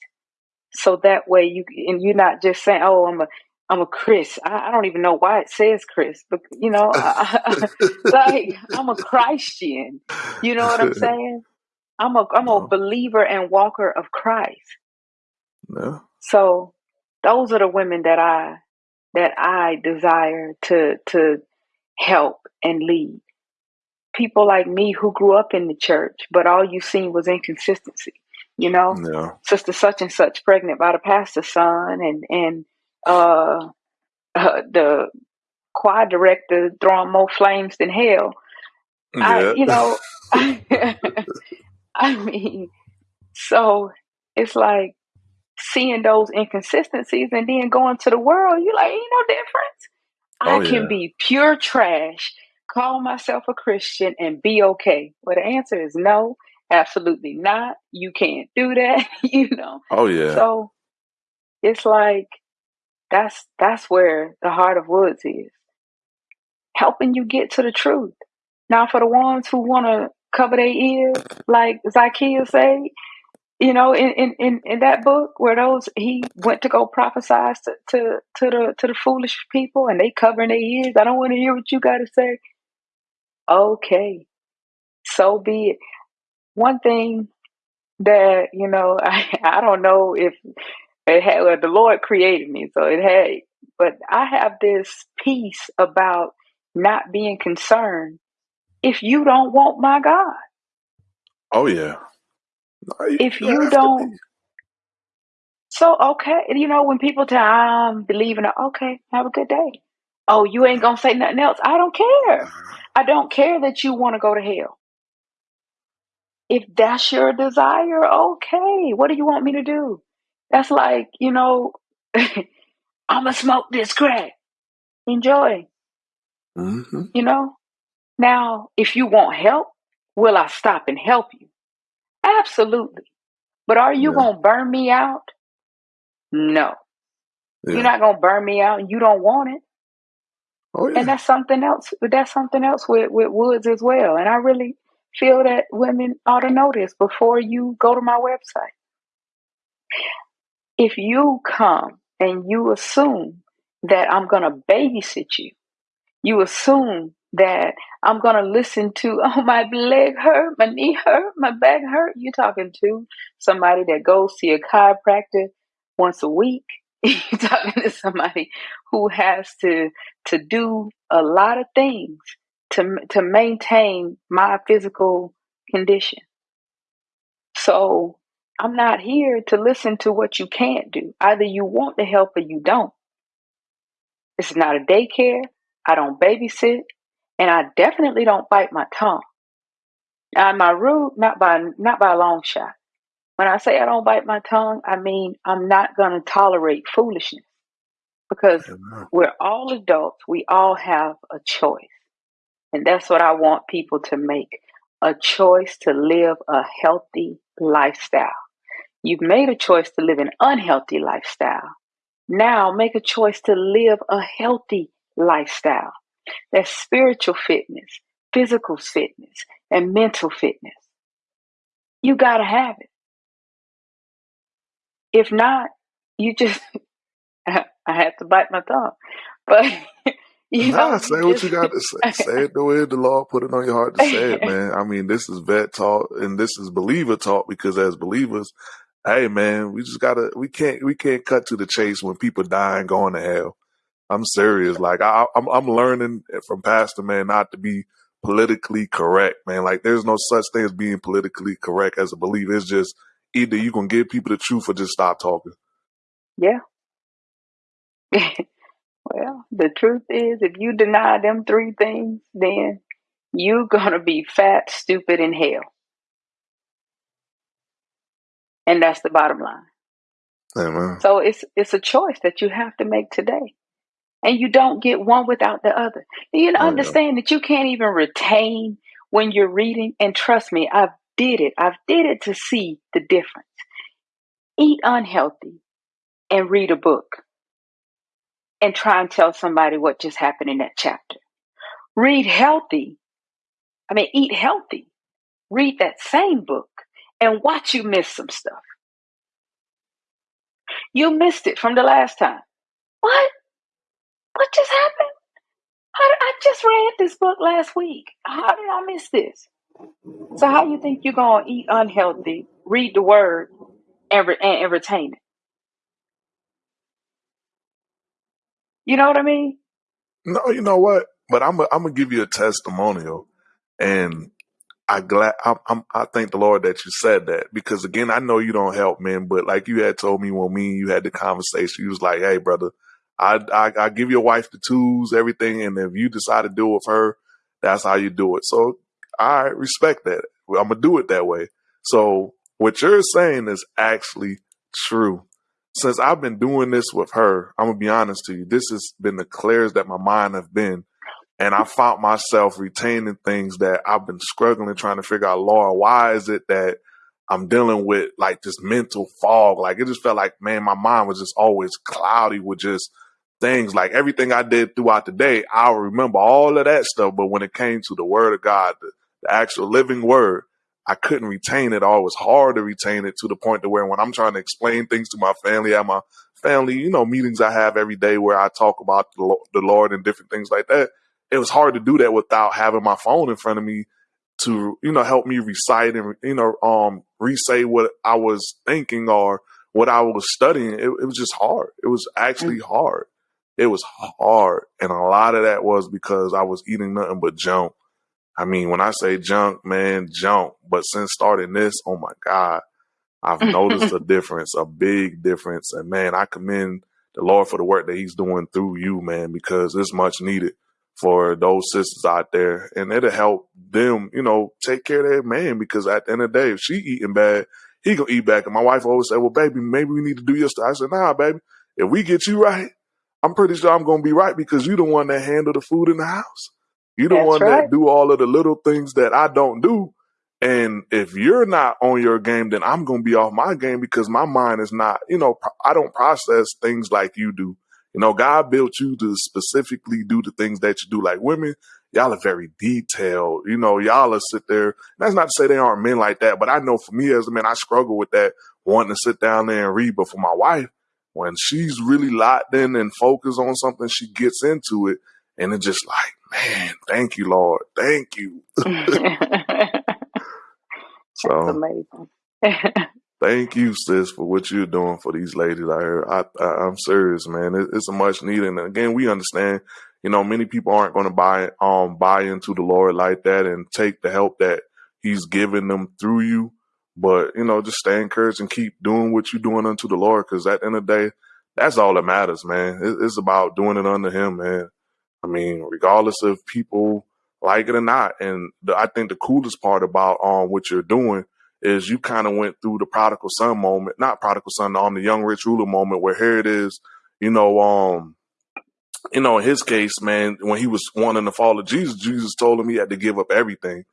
So that way you and you're not just saying, "Oh, I'm a I'm a Chris." I, I don't even know why it says Chris, but you know, I, like I'm a Christian. You know what I'm saying? I'm a I'm a believer and walker of Christ. Yeah. So those are the women that I that I desire to to help and lead. People like me who grew up in the church, but all you seen was inconsistency. You know, Yeah. sister such and such pregnant by the pastor's son, and and uh, uh, the choir director throwing more flames than hell. I, Yeah. you know, I mean, so it's like seeing those inconsistencies and then going to the world. You like, ain't no difference. Oh, I Oh can yeah. be pure trash, call myself a Christian, and be okay. Well, the answer is no, absolutely not. You can't do that, you know. Oh yeah. So it's like that's that's where the heart of Woods is, helping you get to the truth. Now, for the ones who want to cover their ears, like Zacchaeus say, you know, in, in, in, in that book where those he went to go prophesy to, to to the to the foolish people and they covering their ears. I don't want to hear what you got to say. Okay, so be it. One thing that you know, I, I don't know if It had well, the Lord created me, so it had. But I have this peace about not being concerned if you don't want my God. Oh yeah. No, you if you don't, so okay, you know when people tell I'm believing, okay, have a good day. Oh, you ain't gonna say nothing else. I don't care. I don't care that you want to go to hell. If that's your desire, okay. What do you want me to do? That's like, you know, I'm going to smoke this crack. Enjoy. Mm-hmm. You know? Now, if you want help, will I stop and help you? Absolutely. But are you yeah. going to burn me out? No. Yeah. You're not going to burn me out and you don't want it. Oh, yeah. And that's something else. That's something else with, with Woods as well. And I really feel that women ought to know this before you go to my website. If you come and you assume that I'm going to babysit you, you assume that I'm going to listen to, oh, my leg hurt, my knee hurt, my back hurt. You're talking to somebody that goes see a chiropractor once a week. You're talking to somebody who has to to do a lot of things to to maintain my physical condition. So I'm not here to listen to what you can't do. Either you want the help or you don't. It's not a daycare. I don't babysit, and I definitely don't bite my tongue. Uh, Am I rude? Not by not by a long shot. When I say I don't bite my tongue, I mean I'm not going to tolerate foolishness because Amen. we're all adults. We all have a choice. And that's what I want people to make a choice to live a healthy lifestyle. You've made a choice to live an unhealthy lifestyle. Now make a choice to live a healthy lifestyle. That's spiritual fitness, physical fitness, and mental fitness. You got to have it. If not, you just, I have to bite my tongue. But You nah, know, say what you got to say. say it the way the Lord put it on your heart to say it, man. I mean, this is vet talk and this is believer talk because as believers, hey man, we just gotta we can't we can't cut to the chase when people die and going to hell. I'm serious. Like I, I'm I'm learning from Pastor man not to be politically correct, man. Like there's no such thing as being politically correct as a believer. It's just either you gonna give people the truth or just stop talking. Yeah. Well, the truth is, if you deny them three things, then you're going to be fat, stupid, in hell. And that's the bottom line. Amen. So it's it's a choice that you have to make today. And you don't get one without the other. You oh, understand that you can't even retain when you're reading. And trust me, I've did it. I've did it to see the difference. Eat unhealthy and read a book and try and tell somebody what just happened in that chapter. Read healthy. I mean, eat healthy. Read that same book and watch you miss some stuff. You missed it from the last time. What? What just happened? How did, I just read this book last week. How did I miss this? So how you think you're gonna eat unhealthy, read the word, and, re- and retain it? You know what I mean? No, you know what? But I'm I'm gonna give you a testimonial, and I glad I'm, I'm, i thank the Lord that you said that because again I know you don't help men, but like you had told me when me and you had the conversation, you was like, "Hey, brother, I, I I give your wife the tools, everything, and if you decide to do it with her, that's how you do it." So I respect that. I'm gonna do it that way. So what you're saying is actually true since I've been doing this with her, I'm gonna be honest to you, this has been the clearest that my mind have been. And I found myself retaining things that I've been struggling trying to figure out, Lord, why is it that I'm dealing with like this mental fog? Like it just felt like, man, my mind was just always cloudy with just things like everything I did throughout the day. I'll remember all of that stuff. But when it came to the word of God, the, the actual living word, I couldn't retain it all. It was hard to retain it to the point to where when I'm trying to explain things to my family at my family, you know, meetings I have every day where I talk about the, the Lord and different things like that. It was hard to do that without having my phone in front of me to, you know, help me recite and, you know, um, re-say what I was thinking or what I was studying, it, it was just hard. It was actually hard. It was hard. And a lot of that was because I was eating nothing but junk. I mean, when I say junk, man, junk. But since starting this, oh my God, I've noticed a difference, a big difference. And man, I commend the Lord for the work that He's doing through you, man, because it's much needed for those sisters out there. And it'll help them, you know, take care of their man because at the end of the day, if she eating bad, he gonna eat back. And my wife always said, well, baby, maybe we need to do your stuff. I said, nah, baby, if we get you right, I'm pretty sure I'm gonna be right because you the one that handle the food in the house. You the That's one right. that do all of the little things that I don't do. And if you're not on your game, then I'm going to be off my game because my mind is not, you know, I don't process things like you do. You know, God built you to specifically do the things that you do. Like women, y'all are very detailed. You know, y'all are sit there. That's not to say they aren't men like that, but I know for me as a man, I struggle with that, wanting to sit down there and read. But for my wife, when she's really locked in and focused on something, she gets into it. And it's just like, man, thank you, Lord. Thank you. so amazing. thank you, sis, for what you're doing for these ladies out here. I, I, am serious, man. It, it's a much needed. And again, we understand, you know, many people aren't going to buy, um, buy into the Lord like that and take the help that he's giving them through you. But, you know, just stay encouraged and keep doing what you're doing unto the Lord. Cause at the end of the day, that's all that matters, man. It's about doing it unto him, man. I mean, regardless of people like it or not. And the, I think the coolest part about um what you're doing is you kind of went through the prodigal son moment, not prodigal son, on um, the young rich ruler moment where here it is, you know, um, you know, in his case, man, when he was wanting to follow Jesus, Jesus told him he had to give up everything.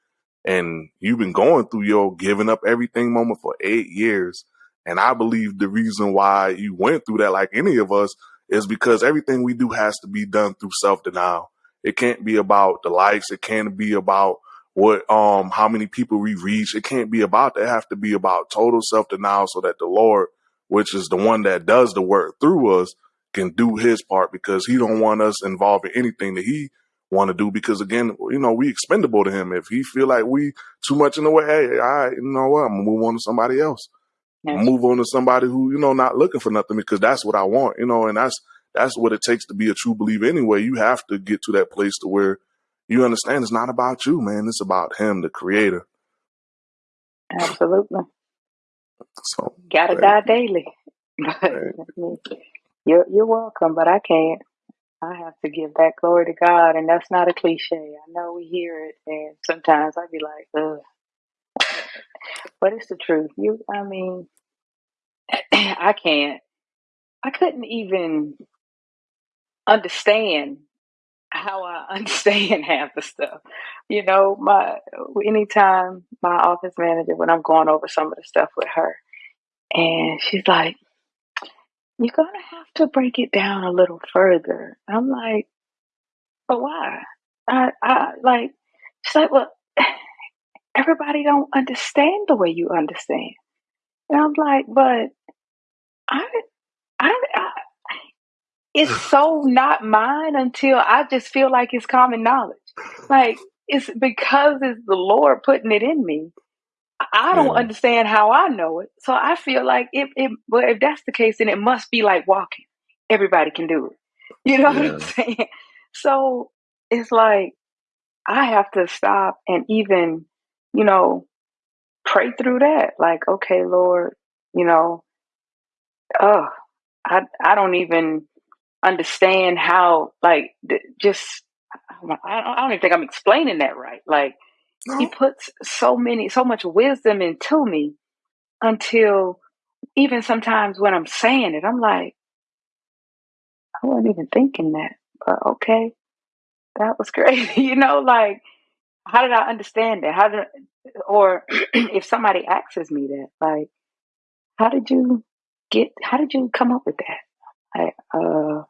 And you've been going through your giving up everything moment for eight years. And I believe the reason why you went through that, like any of us, is because everything we do has to be done through self denial. It can't be about the likes. It can't be about what um how many people we reach. It can't be about that. It have to be about total self denial so that the Lord, which is the one that does the work through us, can do his part because he don't want us involved in anything that he want to do because again, you know, we expendable to him. If he feel like we too much in the way, hey, all right, you know what, I'm gonna move on to somebody else move on to somebody who you know not looking for nothing because that's what I want, you know, and that's that's what it takes to be a true believer anyway. You have to get to that place to where you understand it's not about you, man. It's about him, the creator. Absolutely. So gotta die daily. you're you're welcome, but I can't. I have to give that glory to God, and that's not a cliche. I know we hear it, and sometimes I'd be like, Ugh but it's the truth. You, I mean, I can't. I couldn't even understand how I understand half the stuff. You know, my anytime my office manager when I'm going over some of the stuff with her, and she's like, "You're gonna have to break it down a little further." I'm like, "But why?" I, I like. She's like, "Well." everybody don't understand the way you understand. And I'm like, but I, I, I it's so not mine until I just feel like it's common knowledge. Like it's because it's the Lord putting it in me. I don't yeah. understand how I know it. So I feel like if, if well, if that's the case, then it must be like walking. Everybody can do it. You know yeah. what I'm saying? So it's like I have to stop and even you know, pray through that. Like, okay, Lord, you know, oh, I I don't even understand how like just I don't even think I'm explaining that right. Like he puts so many so much wisdom into me until even sometimes when I'm saying it, I'm like, I wasn't even thinking that. But okay, that was great. you know, like how did I understand that? How did, or if somebody asks me that, like, how did you get? How did you come up with that? I, uh,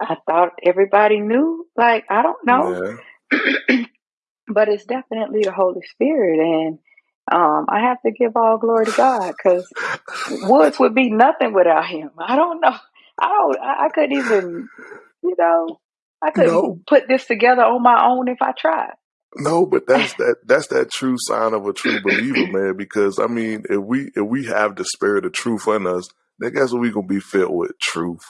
I thought everybody knew. Like, I don't know, yeah. but it's definitely the Holy Spirit, and um, I have to give all glory to God because Woods would be nothing without him. I don't know. I don't. I, I couldn't even, you know. I couldn't no. put this together on my own if I tried. No, but that's that that's that true sign of a true believer, man. Because I mean, if we if we have the spirit of truth in us, then guess what we gonna be filled with? Truth.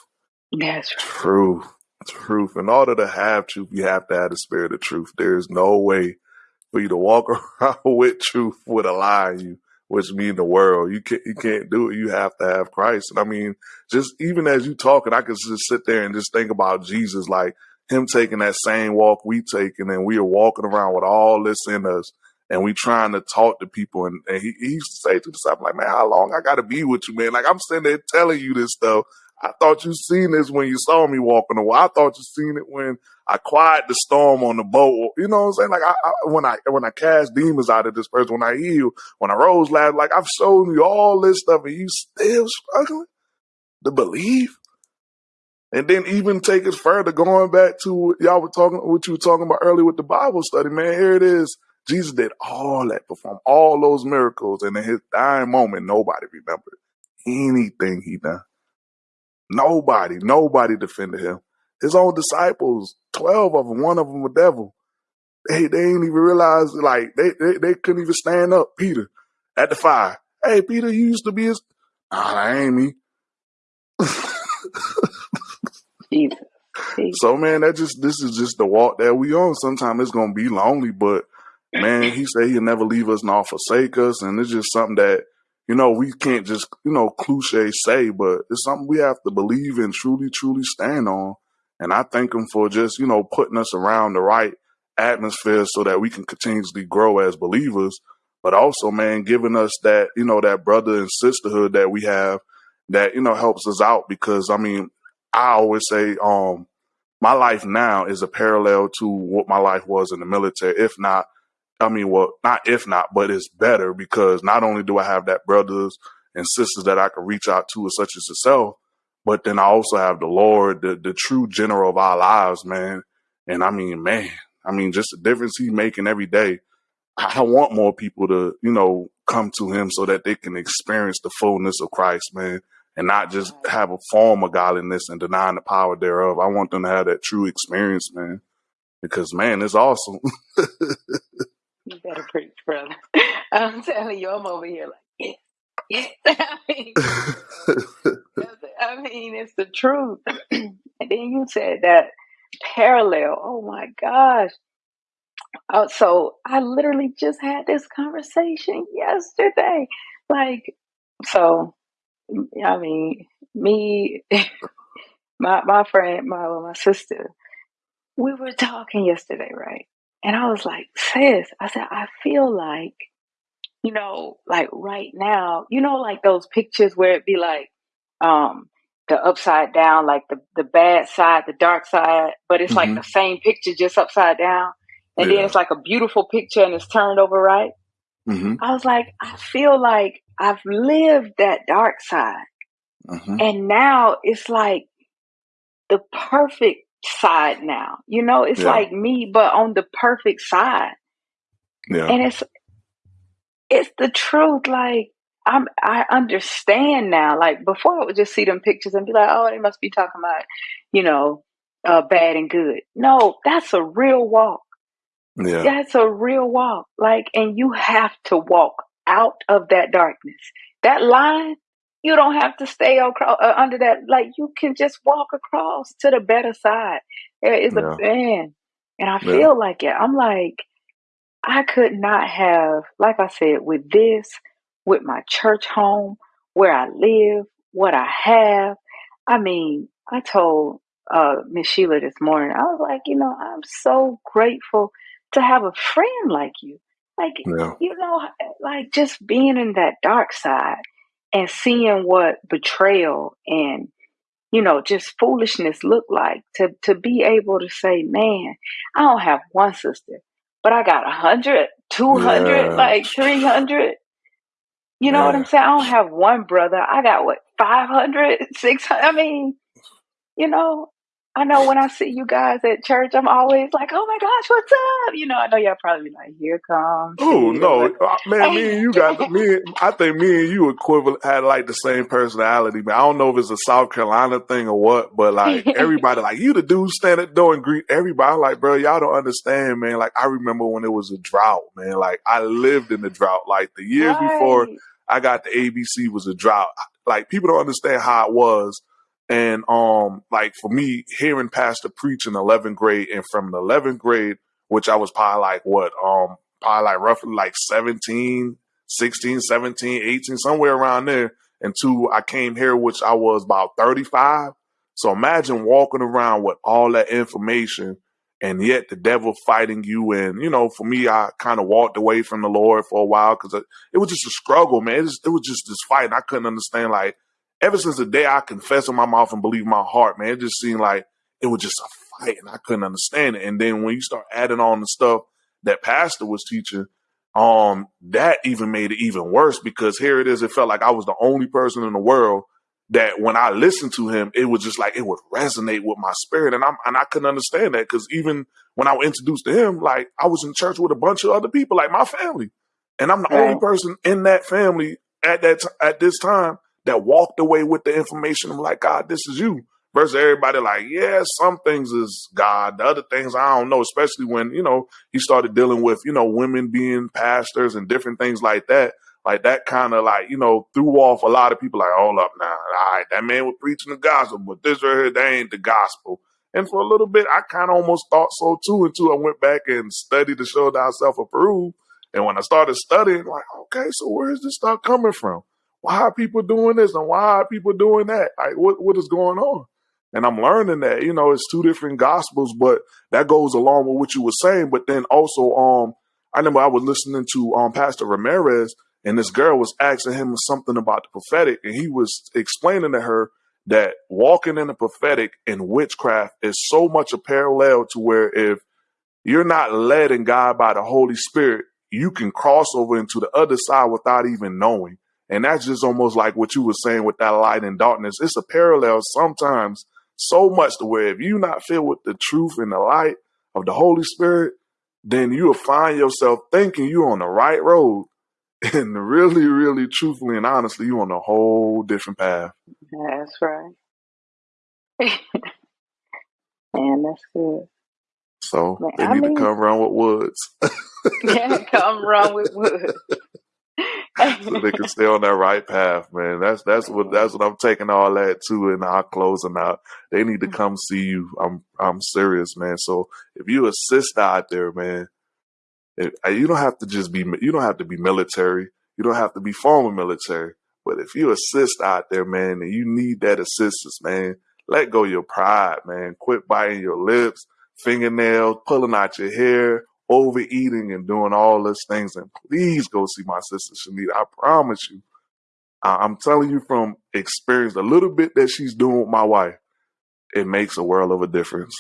That's right. Truth. Truth. In order to have truth, you have to have the spirit of truth. There is no way for you to walk around with truth with a lie in you which mean the world. You can't you can't do it. You have to have Christ. And I mean, just even as you talking, I could just sit there and just think about Jesus, like him taking that same walk we taking, and we are walking around with all this in us, and we trying to talk to people. And, and he, he used to say to himself, like, man, how long I got to be with you, man? Like I'm sitting there telling you this stuff. I thought you seen this when you saw me walking away. I thought you seen it when I quiet the storm on the boat. You know what I'm saying? Like I, I, when I when I cast demons out of this person, when I heal, when I rose last, like I've shown you all this stuff, and you still struggling to believe. And then even take it further, going back to what y'all were talking, what you were talking about earlier with the Bible study, man. Here it is. Jesus did all that, perform all those miracles, and in his dying moment, nobody remembered anything he done. Nobody, nobody defended him. His own disciples, 12 of them, one of them a devil. They, they ain't even realize, like, they, they, they couldn't even stand up. Peter at the fire. Hey, Peter, you used to be his. Nah, that ain't me. Jesus. So man, that just this is just the walk that we on. Sometimes it's gonna be lonely, but man, he said he'll never leave us nor forsake us, and it's just something that you know, we can't just, you know, cliche say, but it's something we have to believe and truly, truly stand on. And I thank him for just, you know, putting us around the right atmosphere so that we can continuously grow as believers, but also, man, giving us that, you know, that brother and sisterhood that we have that, you know, helps us out because I mean, I always say, um, my life now is a parallel to what my life was in the military, if not I mean, well, not if not, but it's better because not only do I have that brothers and sisters that I can reach out to, such as yourself, but then I also have the Lord, the the true general of our lives, man. And I mean, man, I mean, just the difference he's making every day. I want more people to, you know, come to him so that they can experience the fullness of Christ, man, and not just have a form of godliness and denying the power thereof. I want them to have that true experience, man, because man, it's awesome. You better preach, brother. I'm telling you, I'm over here like, yeah, yeah. I mean, I mean, it's the truth. and then you said that parallel. Oh my gosh. Oh, so I literally just had this conversation yesterday. Like, so, I mean, me, my my friend, my my sister, we were talking yesterday, right? And I was like, sis, I said, I feel like, you know, like right now, you know, like those pictures where it be like, um, the upside down, like the, the bad side, the dark side, but it's like the same picture just upside down. And yeah. then it's like a beautiful picture and it's turned over right. Mm-hmm. I was like, I feel like I've lived that dark side. Mm-hmm. And now it's like the perfect side now. You know, it's yeah. like me, but on the perfect side. Yeah. And it's it's the truth. Like I'm I understand now. Like before I would just see them pictures and be like, oh, they must be talking about, you know, uh, bad and good. No, that's a real walk. Yeah. That's a real walk. Like, and you have to walk out of that darkness. That line you don't have to stay across, uh, under that. Like you can just walk across to the better side. There is yeah. a man, and I feel like it. I'm like, I could not have, like I said, with this, with my church home, where I live, what I have. I mean, I told uh, Miss Sheila this morning, I was like, you know, I'm so grateful to have a friend like you. Like, yeah. you know, like just being in that dark side and seeing what betrayal and you know just foolishness look like to to be able to say man i don't have one sister but i got a hundred two hundred yeah. like 300 you know what i'm saying? I don't have one brother. I got what 500 600 i mean you know I know when I see you guys at church, I'm always like, "Oh my gosh, what's up?" You know, I know y'all probably be like, "Here comes." Oh no, uh, man! Me and you got me. I think me and you equivalent had like the same personality. Man, I don't know if it's a South Carolina thing or what, but like everybody, like you, the dude stand at the door and greet everybody. I'm like, bro, y'all don't understand, man. Like I remember when it was a drought, man. Like I lived in the drought. Like the years right. before I got the ABC was a drought. Like people don't understand how it was and um, like for me, hearing Pastor preach in 11th grade and from the 11th grade, which I was probably like what, um, probably like roughly like 17, 16, 17, 18, somewhere around there. And two, I came here, which I was about 35. So imagine walking around with all that information and yet the devil fighting you. And, you know, for me, I kind of walked away from the Lord for a while because it, was just a struggle, man. It, it was just this fight. And I couldn't understand, like, ever since the day I confessed in my mouth and believed my heart, man, it just seemed like it was just a fight and I couldn't understand it. And then when you start adding on the stuff that pastor was teaching, um, that even made it even worse because here it is. It felt like I was the only person in the world that when I listened to him, it was just like it would resonate with my spirit, and I'm and I couldn't understand that because even when I was introduced to him, like I was in church with a bunch of other people, like my family, and I'm the right. only person in that family at that t- at this time that walked away with the information. I'm like, God, this is you. Versus everybody like, yeah, some things is God. The other things I don't know, especially when, you know, he started dealing with, you know, women being pastors and different things like that. Like that kind of like, you know, threw off a lot of people like, hold up now. All right, that man was preaching the gospel, but this right here, that ain't the gospel. And for a little bit, I kind of almost thought so too until I went back and studied to show thyself approved. And when I started studying, like, okay, so where is this stuff coming from? Why are people doing this and why are people doing that? Like, what what is going on? And I'm learning that, you know, it's two different gospels, but that goes along with what you were saying. But then also, um, I remember I was listening to um Pastor Ramirez, and this girl was asking him something about the prophetic, and he was explaining to her that walking in the prophetic and witchcraft is so much a parallel to where if you're not led in God by the Holy Spirit, you can cross over into the other side without even knowing. And that's just almost like what you were saying with that light and darkness. It's a parallel sometimes so much to where if you're not filled with the truth and the light of the Holy Spirit, then you'll find yourself thinking you're on the right road. And really, really, truthfully and honestly, you're on a whole different path. That's right. Man, that's good. So Man, they I need mean, to come around with woods. yeah, come around with woods so they can stay on that right path, man. That's that's what that's what I'm taking all that to in our closing out. They need to come see you. I'm I'm serious, man. So if you assist out there, man, if, uh, you don't have to just be you don't have to be military. You don't have to be former military. But if you assist out there, man, and you need that assistance, man, let go your pride, man. Quit biting your lips, fingernails, pulling out your hair, overeating and doing all those things. And please go see my sister Shanita. I promise you, I'm telling you from experience, a little bit that she's doing with my wife, it makes a world of a difference.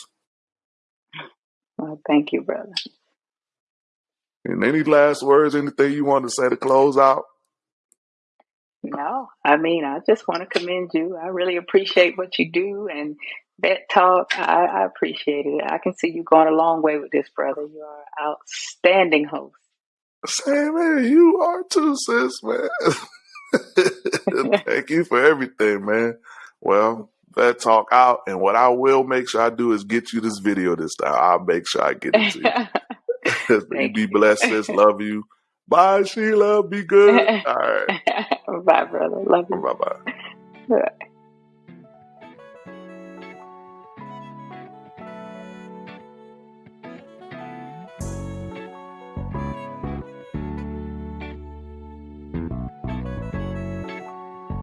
Well, thank you, brother. And any last words, anything you want to say to close out? No, I mean, I just want to commend you. I really appreciate what you do and that talk. I, I appreciate it. I can see you going a long way with this, brother. You are an outstanding host. Say, man, you are too, sis, man. Thank you for everything, man. Well, that talk out, and what I will make sure I do is get you this video this time. I'll make sure I get it to you. you be blessed, sis. Love you. Bye, Sheila. Be good. All right. bye, brother. Love you. Bye, bye.